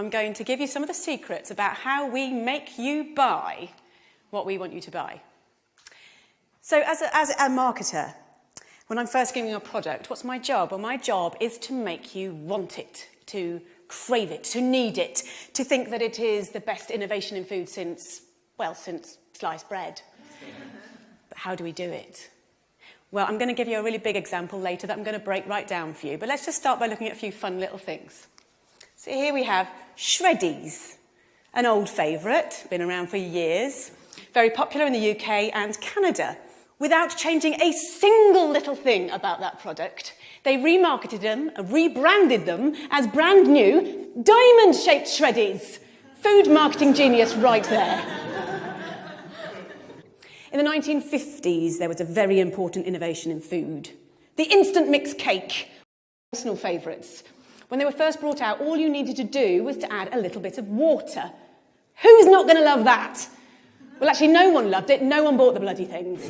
I'm going to give you some of the secrets about how we make you buy what we want you to buy. So as a, as a marketer, when I'm first giving a product, what's my job? Well, my job is to make you want it, to crave it, to need it, to think that it is the best innovation in food since, well, since sliced bread. but how do we do it? Well, I'm going to give you a really big example later that I'm going to break right down for you. But let's just start by looking at a few fun little things. So here we have Shreddies, an old favourite, been around for years, very popular in the UK and Canada, without changing a single little thing about that product. They remarketed them, rebranded them as brand new diamond-shaped Shreddies. Food marketing genius right there. In the 1950s, there was a very important innovation in food. The instant mix cake, personal favourites. When they were first brought out, all you needed to do was to add a little bit of water. Who's not going to love that? Well, actually, no one loved it. No one bought the bloody things.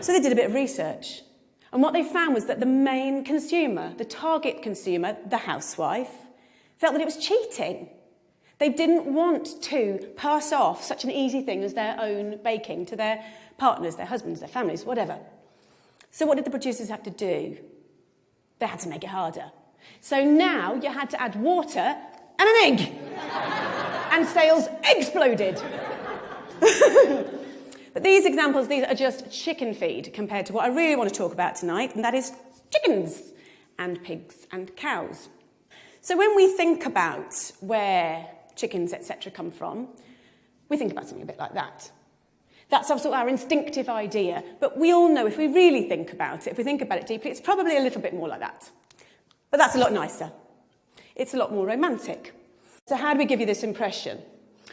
so they did a bit of research. And what they found was that the main consumer, the target consumer, the housewife, felt that it was cheating. They didn't want to pass off such an easy thing as their own baking to their partners, their husbands, their families, whatever. So what did the producers have to do? They had to make it harder. So now you had to add water and an egg. and sales exploded. but these examples, these are just chicken feed compared to what I really want to talk about tonight, and that is chickens and pigs and cows. So when we think about where chickens, etc., come from, we think about something a bit like that. That's also our instinctive idea, but we all know if we really think about it, if we think about it deeply, it's probably a little bit more like that. But that's a lot nicer. It's a lot more romantic. So how do we give you this impression?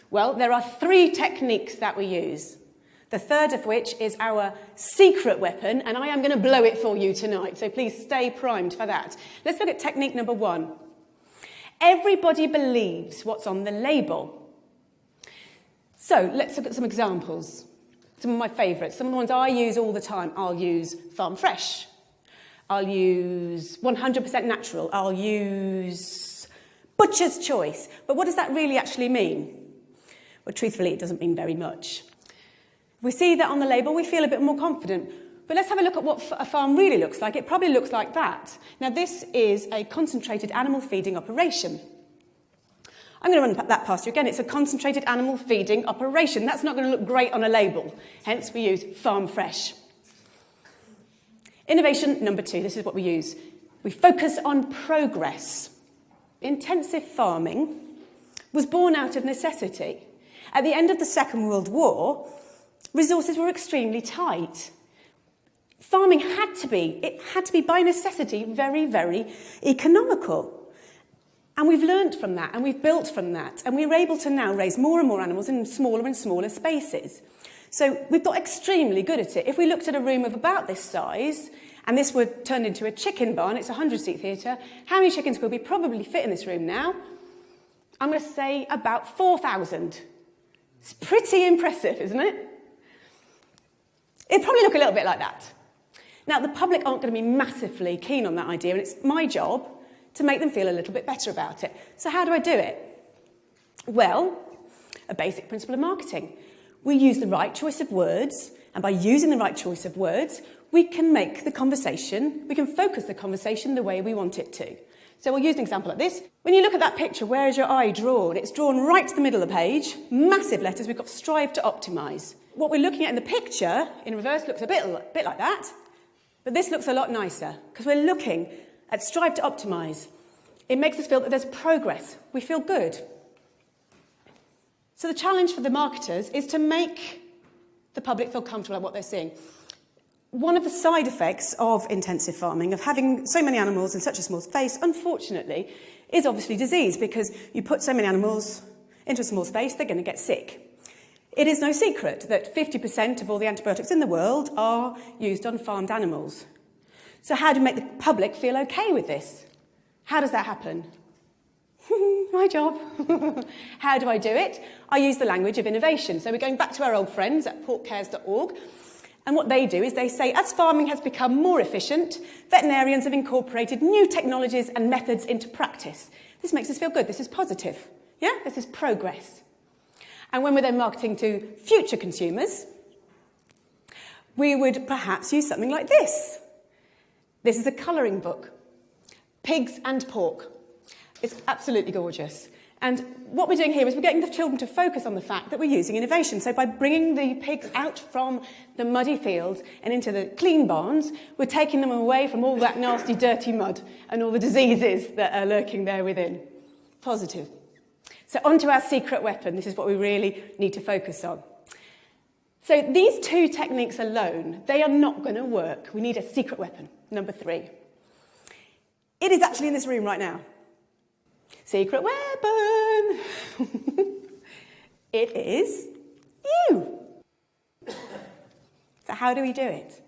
Well, there are three techniques that we use. The third of which is our secret weapon, and I am going to blow it for you tonight, so please stay primed for that. Let's look at technique number one. Everybody believes what's on the label. So let's look at some examples. Some of my favourites, some of the ones I use all the time. I'll use Farm Fresh. I'll use 100% natural. I'll use Butcher's Choice. But what does that really actually mean? Well, truthfully, it doesn't mean very much. We see that on the label, we feel a bit more confident. But let's have a look at what a farm really looks like. It probably looks like that. Now, this is a concentrated animal feeding operation. I'm going to run that past you again. It's a concentrated animal feeding operation. That's not going to look great on a label. Hence, we use farm fresh. Innovation number two, this is what we use. We focus on progress. Intensive farming was born out of necessity. At the end of the Second World War, resources were extremely tight farming had to be, it had to be by necessity very, very economical. And we've learned from that and we've built from that and we're able to now raise more and more animals in smaller and smaller spaces. So we've got extremely good at it. If we looked at a room of about this size and this were turned into a chicken barn, it's a 100 seat theatre, how many chickens could we probably fit in this room now? I'm going to say about 4,000. It's pretty impressive, isn't it? It'd probably look a little bit like that. Now, the public aren't going to be massively keen on that idea, and it's my job to make them feel a little bit better about it. So how do I do it? Well, a basic principle of marketing. We use the right choice of words, and by using the right choice of words, we can make the conversation, we can focus the conversation the way we want it to. So we'll use an example like this. When you look at that picture, where is your eye drawn? It's drawn right to the middle of the page, massive letters, we've got strive to optimise. What we're looking at in the picture, in reverse, looks a bit, a bit like that. But this looks a lot nicer because we're looking at strive to optimize. It makes us feel that there's progress. We feel good. So the challenge for the marketers is to make the public feel comfortable about what they're seeing. One of the side effects of intensive farming, of having so many animals in such a small space, unfortunately, is obviously disease because you put so many animals into a small space, they're going to get sick. It is no secret that 50% of all the antibiotics in the world are used on farmed animals. So how do you make the public feel okay with this? How does that happen? My job. how do I do it? I use the language of innovation. So we're going back to our old friends at porkcares.org. And what they do is they say, as farming has become more efficient, veterinarians have incorporated new technologies and methods into practice. This makes us feel good. This is positive. Yeah? This is progress. And when we're then marketing to future consumers, we would perhaps use something like this. This is a colouring book. Pigs and pork. It's absolutely gorgeous. And what we're doing here is we're getting the children to focus on the fact that we're using innovation. So by bringing the pigs out from the muddy fields and into the clean barns, we're taking them away from all that nasty, dirty mud and all the diseases that are lurking there within. Positive. So onto our secret weapon. This is what we really need to focus on. So these two techniques alone, they are not going to work. We need a secret weapon, number three. It is actually in this room right now. Secret weapon! it is you. So, how do we do it?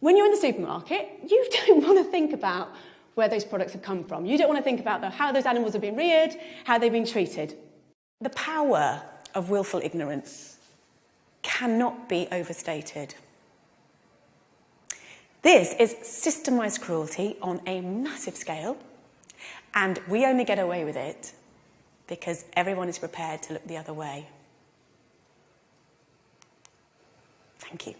When you're in the supermarket, you don't want to think about where those products have come from. You don't want to think about the, how those animals have been reared, how they've been treated. The power of willful ignorance cannot be overstated. This is systemized cruelty on a massive scale and we only get away with it because everyone is prepared to look the other way. Thank you.